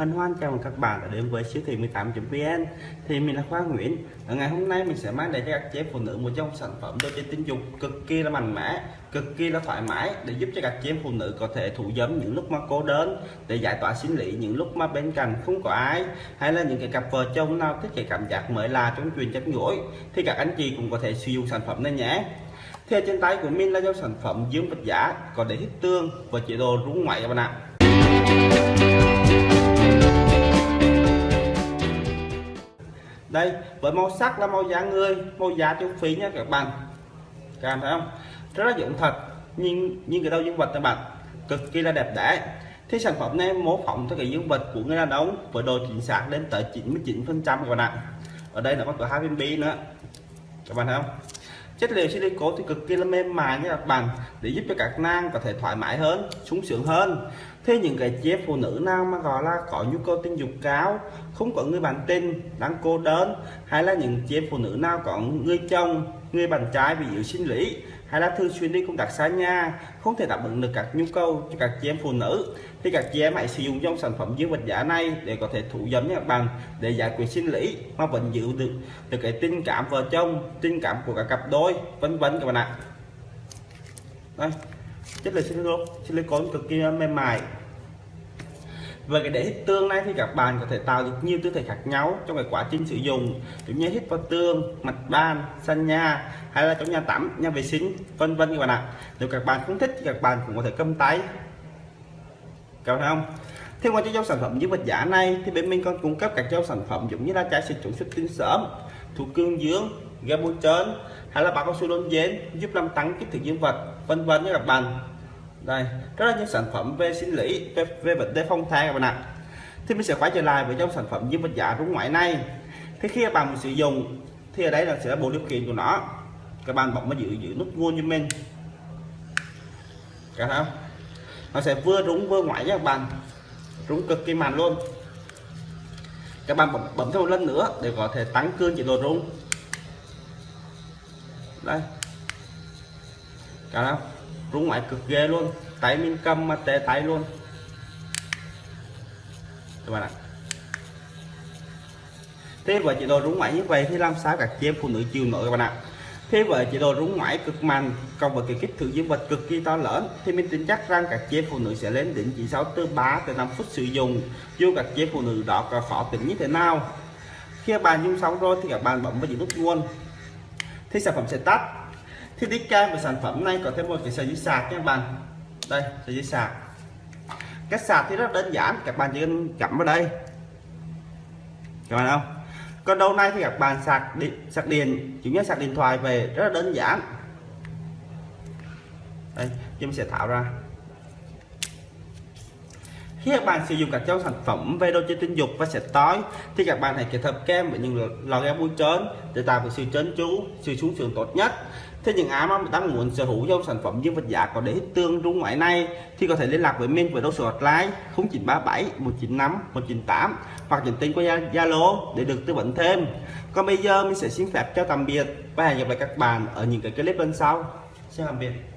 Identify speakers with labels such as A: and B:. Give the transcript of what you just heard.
A: Hân hoan chào mừng các bạn đã đến với siêu thị 18.vn Thì mình là Khoa Nguyễn. Ở ngày hôm nay mình sẽ mang đến cho các chị phụ nữ một trong sản phẩm đồ chơi tình dục cực kỳ là mạnh mẽ, cực kỳ là thoải mái để giúp cho các chị em phụ nữ có thể thủ dâm những lúc mà cô đơn, để giải tỏa 心 lý những lúc mà bên cạnh không có ai, hay là những cái cặp vợ chồng nào thích cái cảm giác mới là trong chuyện chấp nhối thì các anh chị cũng có thể sử dụng sản phẩm này nhé. Thì trên tay của mình là dòng sản phẩm dưỡng vật giả có để hít tương và chế độ rung ngoại các bạn ạ. Đây, với màu sắc là màu da người, màu da tiêu phí nha các bạn. Các bạn thấy không? Rất là dụng thật. Nhưng nhưng cái đầu dương vật các bạn. Cực kỳ là đẹp đẽ. Thì sản phẩm này mô phỏng theo cái dương vật của người đàn ông với độ chính xác lên tới 99 phần trăm các bạn ạ. Ở đây nó có hai viên bi nữa. Các bạn thấy không? Chất liệu silicone thì cực kỳ là mềm mại như các bằng để giúp cho các nàng có thể thoải mái hơn, sung sướng hơn. Thế những cái chế phụ nữ nào mà gọi là có nhu cầu tình dục cao, không có người bạn tình, đang cô đơn, hay là những chế phụ nữ nào có người chồng, người bạn trai bị yếu sinh lý hay là thường xuyên đi công tác xa nhà, không thể đáp ứng được các nhu cầu cho các chị em phụ nữ. Thì các chị em hãy sử dụng trong sản phẩm dương vật giả này để có thể thủ dâm nha các bạn, để giải quyết sinh lý mà vẫn giữ được được cái tình cảm vợ chồng, tình cảm của cả cặp đôi, vân vân các bạn ạ. Đây, chất liệu silicon silicone cực kỳ mềm mại về cái để hít tương này thì các bạn có thể tạo được nhiều tư thế khác nhau trong cái quá trình sử dụng. Giống như hít vào tương, mặt bàn sân nhà, hay là trong nhà tắm, nhà vệ sinh, vân vân các bạn ạ. Nếu các bạn không thích thì các bạn cũng có thể cầm tay. Các bạn không? Thêm qua cho sản phẩm dưới vật giả này, thì bên mình còn cung cấp các dòng sản phẩm giống như là chai xịt chống xuất tinh sớm thuốc cương dưỡng ga trơn, hay là bao cao su đôn dến giúp làm tăng kích thước dương vật, vân vân các bạn đây rất là những sản phẩm về sinh lý về, về vấn đề phong thai các bạn ạ. Thì mình sẽ quay trở lại với trong sản phẩm dương vật giả rung ngoại này. Thì khi các bạn sử dụng thì ở đây là sẽ là bộ điều khiển của nó. Các bạn bấm vào giữ giữ nút nguồn như mình. Cả không? Nó sẽ vừa rung vừa ngoại nha các bạn. Rung cực kỳ mạnh luôn. Các bạn bấm, bấm thêm một lần nữa để có thể tăng cường chế độ rung. Đây. Cả không? Rung ngoại cực ghê luôn. Tay mình cầm mà té tay luôn. Các bạn ạ. Thế với chế độ rung ngoại như vậy thì làm sao các chị em phụ nữ chịu nổi, các bạn ạ? Thế với chế độ rung ngoại cực mạnh cộng với cái kích thước dương vật cực kỳ to lớn, thì mình tin chắc rằng các chị em phụ nữ sẽ lên đỉnh chỉ sau từ 3 tới 5 phút sử dụng, dù các chị em phụ nữ đó có khó tính như thế nào. Khi bạn dùng xong rồi thì các bạn bấm vào nút nguồn. Thì sản phẩm sẽ tắt thì kế cam của sản phẩm này có thêm một cái sợi dây sạc các bạn. Đây, sợi dây sạc. Cách sạc thì rất đơn giản, các bạn chỉ cần cắm vào đây. Các bạn không? Còn đâu này thì các bạn sạc điện sạc điện, chủ nhất sạc điện thoại về, rất là đơn giản. Đây, chúng sẽ tháo ra khi các bạn sử dụng các trong sản phẩm về đồ chơi tình dục và sẽ tối, thì các bạn hãy kết hợp kem với những lò kem bôi trơn để tạo được sự trơn tru, sự sung sướng tốt nhất. Thế những ai mà đang muốn sở hữu dòng sản phẩm dương vật giả có để tương rung ngoại này, thì có thể liên lạc với mình với đầu số hotline 0937 195 198 hoặc nhận tin qua Zalo để được tư vấn thêm. Còn bây giờ mình sẽ xin phép chào tạm biệt và hẹn gặp lại các bạn ở những cái clip bên sau. Xin tạm biệt.